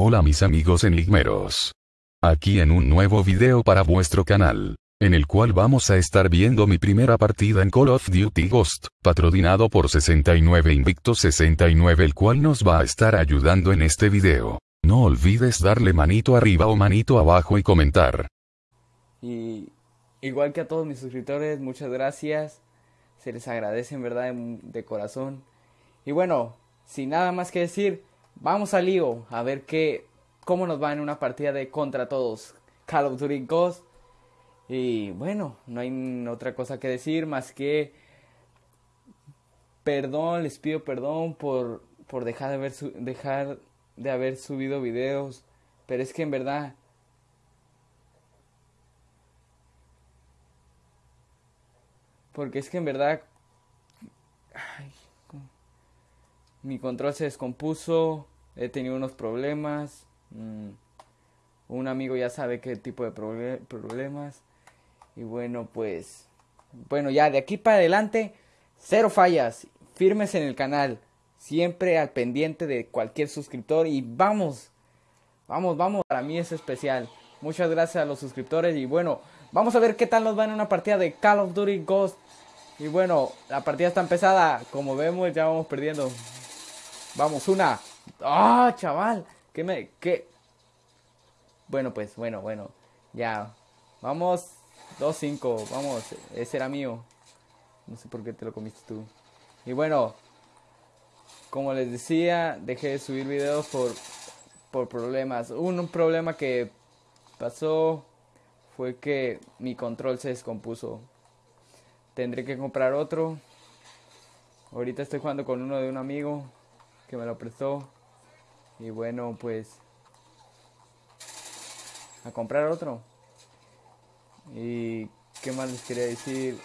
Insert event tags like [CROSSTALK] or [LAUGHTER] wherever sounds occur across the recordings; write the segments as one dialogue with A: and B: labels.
A: Hola mis amigos enigmeros. Aquí en un nuevo video para vuestro canal, en el cual vamos a estar viendo mi primera partida en Call of Duty Ghost, patrocinado por 69 Invicto 69 el cual nos va a estar ayudando en este video. No olvides darle manito arriba o manito abajo y comentar.
B: Y igual que a todos mis suscriptores, muchas gracias. Se les agradece en verdad de corazón. Y bueno, sin nada más que decir, vamos al lío a ver qué, cómo nos va en una partida de contra todos. Call of Duty Ghost. Y bueno, no hay otra cosa que decir más que perdón, les pido perdón por, por dejar, de haber dejar de haber subido videos. Pero es que en verdad porque es que en verdad mi control se descompuso, he tenido unos problemas, mm, un amigo ya sabe qué tipo de problemas y bueno pues bueno ya de aquí para adelante cero fallas, firmes en el canal, siempre al pendiente de cualquier suscriptor y vamos, vamos, vamos, para mí es especial. Muchas gracias a los suscriptores y bueno, vamos a ver qué tal nos va en una partida de Call of Duty Ghost. Y bueno, la partida está empezada, como vemos ya vamos perdiendo. Vamos, una. ¡Ah, chaval! ¿Qué me.? ¿Qué? Bueno, pues, bueno, bueno. Ya. Vamos. 2-5. Vamos. Ese era mío. No sé por qué te lo comiste tú. Y bueno. Como les decía, dejé de subir videos por, por problemas. Un, problema que pasó fue que mi control se descompuso. Tendré que comprar otro. Ahorita estoy jugando con uno de un amigo que me lo prestó. Y bueno, pues a comprar otro. Y qué más les quería decir.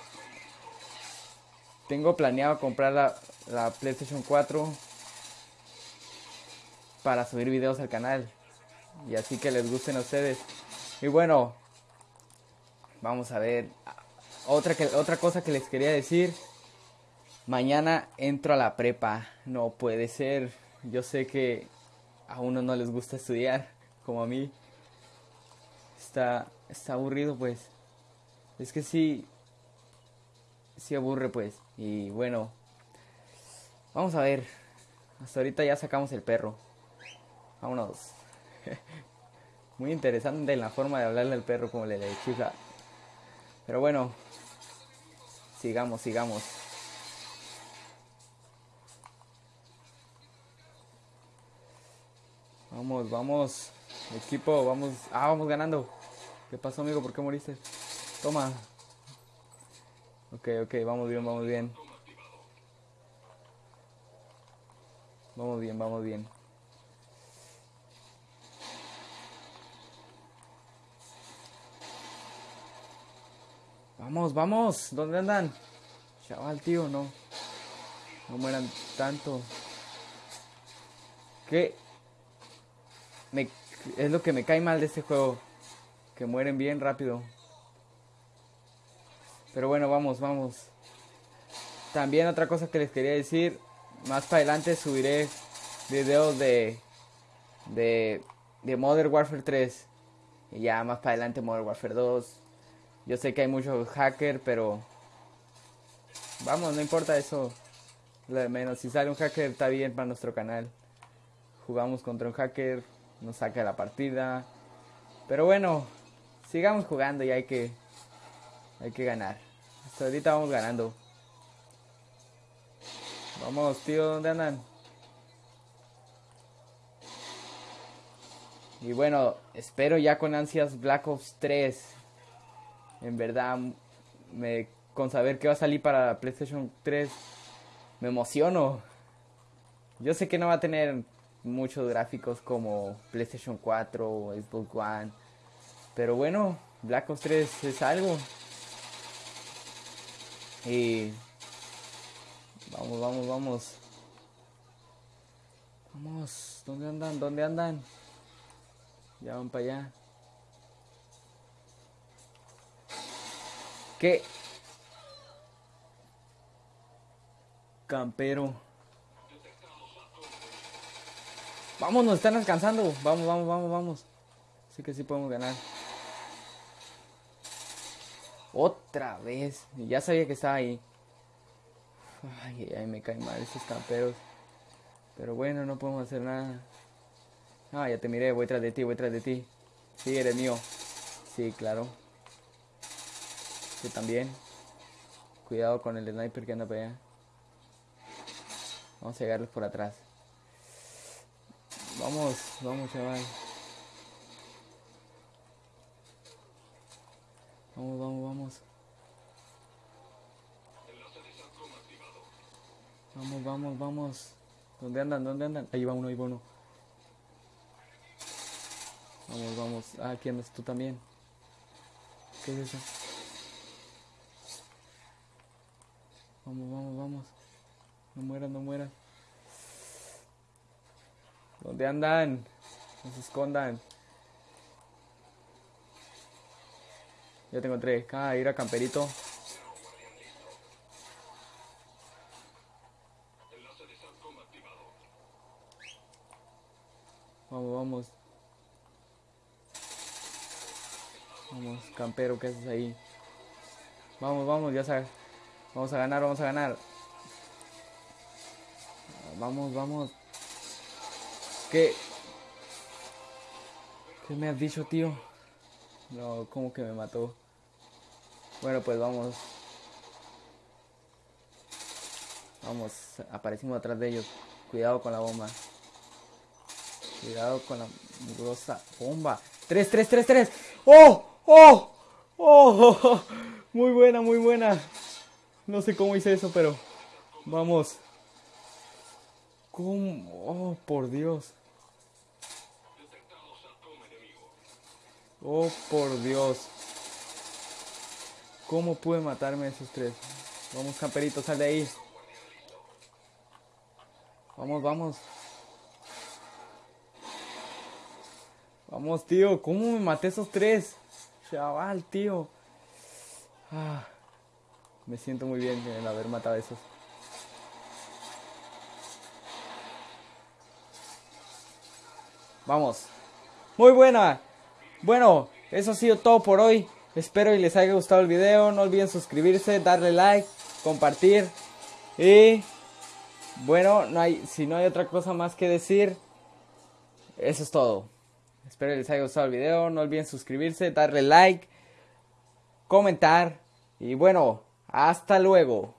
B: Tengo planeado comprar la, la PlayStation 4 para subir videos al canal. Y así que les gusten a ustedes. Y bueno, vamos a ver. Otra, que, otra cosa que les quería decir Mañana entro a la prepa. No puede ser. Yo sé que a uno no les gusta estudiar, como a mí. Está, está aburrido, pues. Es que sí, sí aburre, pues. Y bueno, vamos a ver. Hasta ahorita ya sacamos el perro. Vámonos. [LAUGHS] Muy interesante la forma de hablarle al perro como le le chifla. Pero bueno, sigamos, sigamos. Vamos, vamos. Equipo, vamos. Ah, vamos ganando. ¿Qué pasó, amigo? ¿Por qué moriste? Toma. Ok, ok, vamos bien, vamos bien. Vamos bien, vamos bien. Vamos, vamos. ¿Dónde andan? Chaval, tío, no. No mueran tanto. ¿Qué? Es lo que me cae mal de este juego. Que mueren bien rápido. Pero bueno, vamos, vamos. También otra cosa que les quería decir. Más para adelante subiré videos de, de, de Modern Warfare 3. Y ya más para adelante Modern Warfare 2. Yo sé que hay muchos hackers, pero... Vamos, no importa eso. Menos. Si sale un hacker está bien para nuestro canal. Jugamos contra un hacker nos saca la partida. Pero bueno, sigamos jugando y hay que, hay que ganar. Hasta ahorita vamos ganando. Vamos, tío, ¿dónde andan? Y bueno, espero ya con ansias Black Ops 3. En verdad, me, con saber que va a salir para PlayStation 3, me emociono. Yo sé que no va a tener muchos gráficos como PlayStation 4 o Xbox One. Pero bueno, Black Ops 3 es algo. Y vamos, vamos, vamos. Vamos, ¿dónde andan? ¿Dónde andan? Ya van para allá. ¿Qué? Campero. Vamos, nos están alcanzando. Vamos, vamos, vamos, vamos. Así que sí podemos ganar. Otra vez. Ya sabía que estaba ahí. Ay, ay, me caen mal estos camperos. Pero bueno, no podemos hacer nada. Ah, ya te miré, voy tras de ti, voy tras de ti. Sí, eres mío. Sí, claro. Yo también. Cuidado con el sniper que anda para allá. Vamos a llegarles por atrás. Vamos, vamos, chaval. Vamos, vamos, vamos. Vamos, vamos, vamos. ¿Dónde andan? ¿Dónde andan? Ahí va uno, ahí va uno. Vamos, vamos. Ah, aquí andas tú también. ¿Qué es eso? Vamos, vamos, vamos. No mueran, no mueran. ¿Dónde andan? No se escondan. Ya te encontré. Ah, ir a camperito. Vamos, vamos. Vamos, campero, ¿qué haces ahí? Vamos, vamos, ya sabes. Vamos a ganar, vamos a ganar. Vamos, vamos. ¿Qué? ¿Qué me has dicho, tío? No, ¿cómo que me mató? Bueno, pues vamos. Vamos, aparecimos atrás de ellos. Cuidado con la bomba. Cuidado con la mugrosa bomba. ¡Tres, tres, tres, tres! ¡Oh! ¡Oh! ¡Oh! [LAUGHS] Muy buena, muy buena. No sé cómo hice eso, pero vamos. ¿Cómo? Oh, por Dios. Oh, por Dios. ¿Cómo pude matarme a esos tres? Vamos, camperito, sal de ahí. Vamos, vamos. Vamos, tío. ¿Cómo me maté a esos tres? Chaval, tío. Ah, me siento muy bien en haber matado a esos. Vamos. Muy buena. Bueno, eso ha sido todo por hoy. Espero y les haya gustado el video. No olviden suscribirse, darle like, compartir. Y bueno, no hay, si no hay otra cosa más que decir, eso es todo. Espero les haya gustado el video. No olviden suscribirse, darle like, comentar. Y bueno, hasta luego.